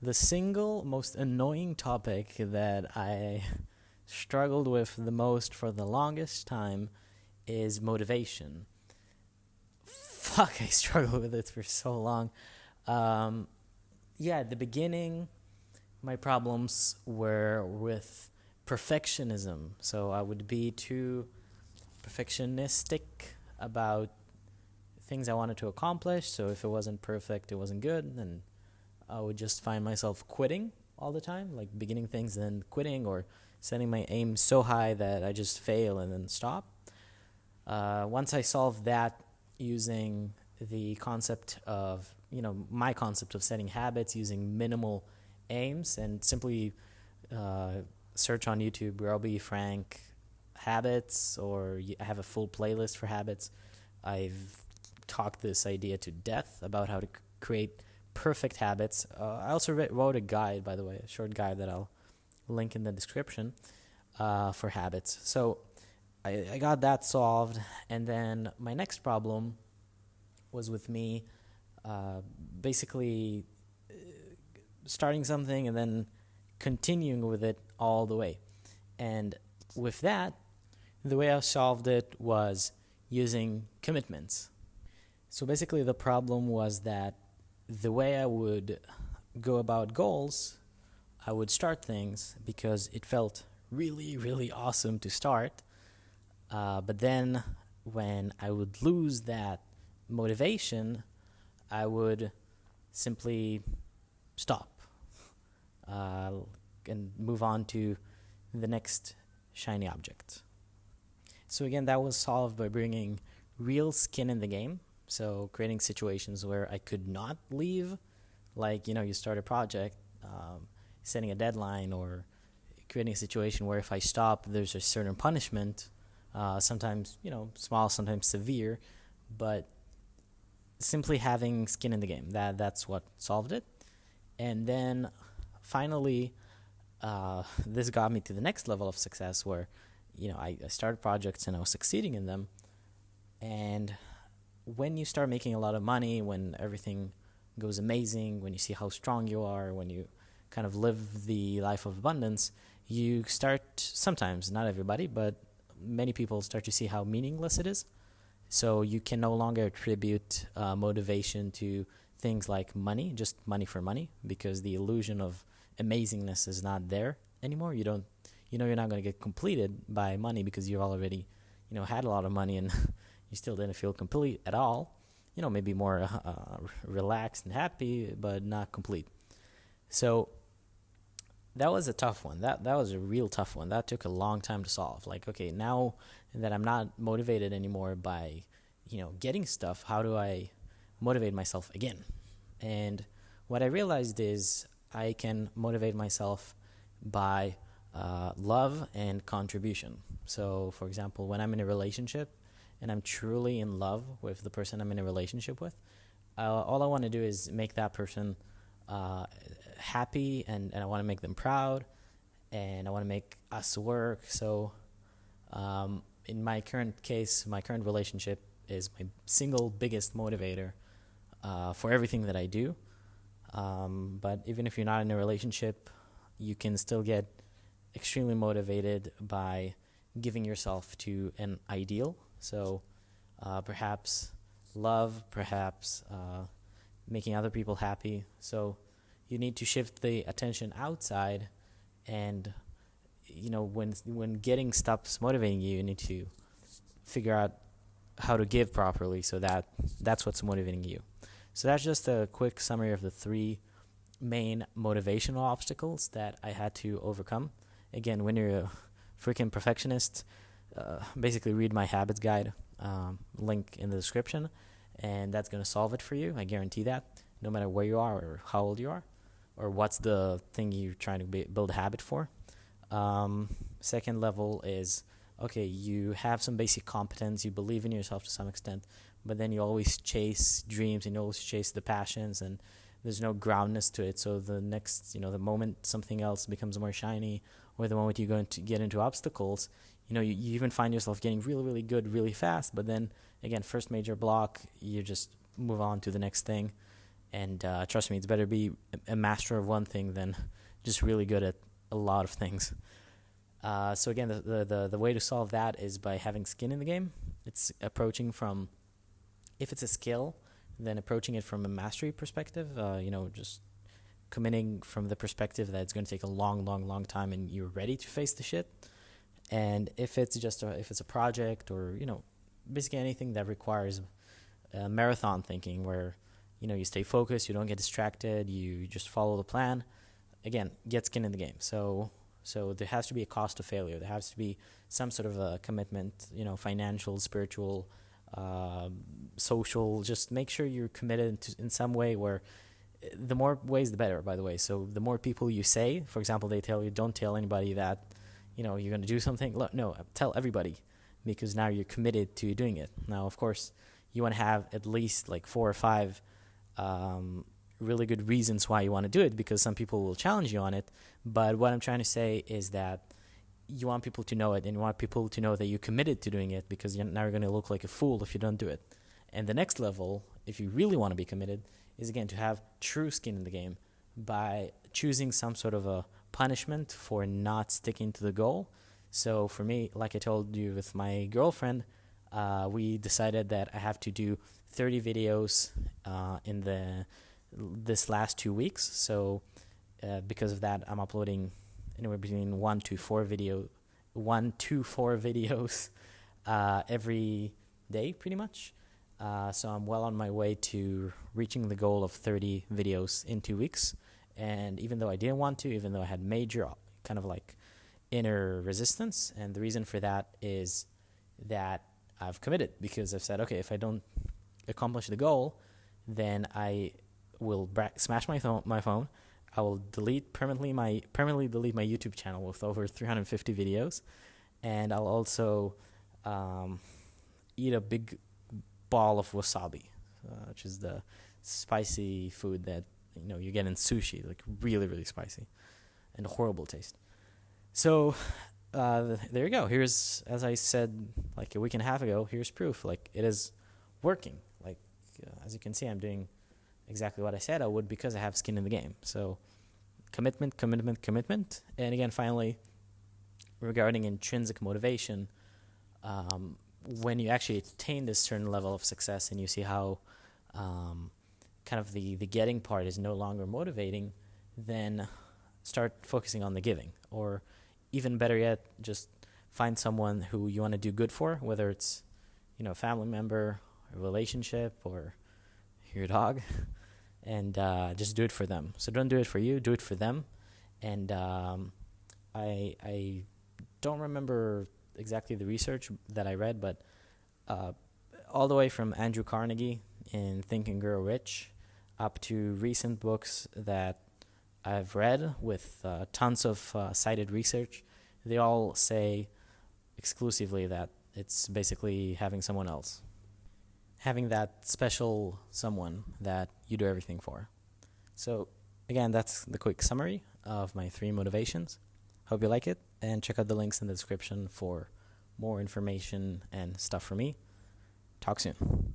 the single most annoying topic that I struggled with the most for the longest time is motivation. Fuck, I struggled with it for so long. Um, yeah, at the beginning, my problems were with perfectionism. So I would be too perfectionistic about things I wanted to accomplish. So if it wasn't perfect, it wasn't good, and I would just find myself quitting all the time, like beginning things and then quitting, or setting my aim so high that I just fail and then stop. Uh, once I solved that using the concept of, you know, my concept of setting habits using minimal aims and simply uh, search on YouTube, Robbie Frank habits, or I have a full playlist for habits. I've talked this idea to death about how to create perfect habits. Uh, I also wrote a guide, by the way, a short guide that I'll link in the description uh, for habits. So I, I got that solved, and then my next problem was with me uh, basically uh, starting something and then continuing with it all the way. And with that, the way I solved it was using commitments. So basically, the problem was that the way I would go about goals, I would start things because it felt really, really awesome to start. Uh, but then when I would lose that motivation, I would simply stop uh, and move on to the next shiny object. So again, that was solved by bringing real skin in the game. So creating situations where I could not leave, like you know, you start a project, um, setting a deadline, or creating a situation where if I stop, there's a certain punishment. Uh, sometimes you know, small, sometimes severe, but simply having skin in the game that that's what solved it. And then finally, uh, this got me to the next level of success where you know I, I started projects and I was succeeding in them, and when you start making a lot of money, when everything goes amazing, when you see how strong you are, when you kind of live the life of abundance, you start sometimes, not everybody, but many people start to see how meaningless it is. So you can no longer attribute uh, motivation to things like money, just money for money, because the illusion of amazingness is not there anymore. You don't, you know, you're not going to get completed by money because you've already, you know, had a lot of money and you still didn't feel complete at all. You know, maybe more uh, relaxed and happy, but not complete. So that was a tough one. That that was a real tough one. That took a long time to solve. Like, okay, now that I'm not motivated anymore by, you know, getting stuff, how do I motivate myself again? And what I realized is I can motivate myself by uh, love and contribution. So, for example, when I'm in a relationship, and I'm truly in love with the person I'm in a relationship with, uh, all I want to do is make that person uh, happy and, and I want to make them proud and I want to make us work. So, um, in my current case, my current relationship is my single biggest motivator uh, for everything that I do. Um, but even if you're not in a relationship, you can still get extremely motivated by giving yourself to an ideal so uh, perhaps love, perhaps uh, making other people happy. So you need to shift the attention outside, and you know when when getting stops motivating you, you need to figure out how to give properly. So that that's what's motivating you. So that's just a quick summary of the three main motivational obstacles that I had to overcome. Again, when you're a freaking perfectionist, uh, basically read my habits guide um, link in the description, and that's going to solve it for you. I guarantee that, no matter where you are or how old you are, or what's the thing you're trying to be, build a habit for. Um, second level is okay, you have some basic competence, you believe in yourself to some extent, but then you always chase dreams and you always chase the passions and there's no groundness to it. So the next, you know, the moment something else becomes more shiny or the moment you go into get into obstacles, you know, you, you even find yourself getting really, really good really fast. But then again, first major block, you just move on to the next thing. And uh, trust me, it's better to be a master of one thing than just really good at a lot of things. Uh, so again, the, the, the the way to solve that is by having skin in the game. It's approaching from, if it's a skill, then approaching it from a mastery perspective. Uh, you know, just committing from the perspective that it's going to take a long, long, long time, and you're ready to face the shit. And if it's just a, if it's a project or you know, basically anything that requires uh, marathon thinking, where you know you stay focused, you don't get distracted, you just follow the plan. Again, get skin in the game. So so there has to be a cost of failure. There has to be some sort of a commitment, you know, financial, spiritual, uh, social. Just make sure you're committed to, in some way where the more ways the better by the way so the more people you say for example they tell you don't tell anybody that you know you're going to do something? Look no tell everybody because now you're committed to doing it. Now of course you want to have at least like four or five um, really good reasons why you want to do it because some people will challenge you on it. But what i'm trying to say is that you want people to know it and you want people to know that you're committed to doing it because you're now you're going to look like a fool if you don't do it. And the next level if you really want to be committed is again to have true skin in the game by choosing some sort of a punishment for not sticking to the goal. So for me, like I told you with my girlfriend, uh, we decided that I have to do 30 videos uh, in the this last two weeks. So uh, because of that, I'm uploading anywhere between one to four video, one to four videos uh, every day, pretty much. Uh, so I'm well on my way to reaching the goal of 30 videos in two weeks. And even though I didn't want to, even though I had major kind of like inner resistance, and the reason for that is that I've committed because I've said, okay, if I don't accomplish the goal, then I will bra- smash my, th- my phone. I will delete permanently my permanently delete my YouTube channel with over 350 videos, and I'll also um, eat a big ball of wasabi, uh, which is the spicy food that you know you get in sushi, like really really spicy, and a horrible taste. So uh, there you go. Here's as I said like a week and a half ago. Here's proof. Like it is working. Like uh, as you can see, I'm doing exactly what I said I would because I have skin in the game. So commitment, commitment, commitment, and again, finally, regarding intrinsic motivation. Um, when you actually attain this certain level of success and you see how um, kind of the, the getting part is no longer motivating, then start focusing on the giving. Or even better yet, just find someone who you want to do good for, whether it's you know a family member, a relationship, or your dog, and uh, just do it for them. So don't do it for you, do it for them. And um, I I don't remember exactly the research that I read, but uh, all the way from Andrew Carnegie in Think and Grow Rich up to recent books that I've read with uh, tons of uh, cited research, they all say exclusively that it's basically having someone else. Having that special someone that you do everything for. So, again, that's the quick summary of my three motivations. Hope you like it, and check out the links in the description for more information and stuff for me. Talk soon.